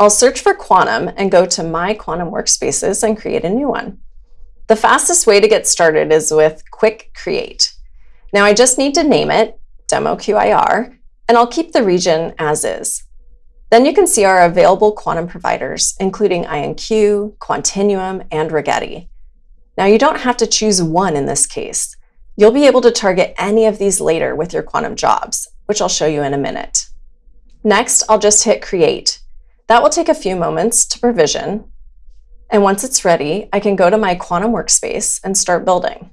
I'll search for Quantum and go to My Quantum Workspaces and create a new one. The fastest way to get started is with Quick Create. Now I just need to name it Demo QIR, and I'll keep the region as is. Then you can see our available quantum providers, including IonQ, Quantinuum, and Rigetti. Now you don't have to choose one in this case. You'll be able to target any of these later with your quantum jobs, which I'll show you in a minute. Next, I'll just hit Create. That will take a few moments to provision. And once it's ready, I can go to my quantum workspace and start building.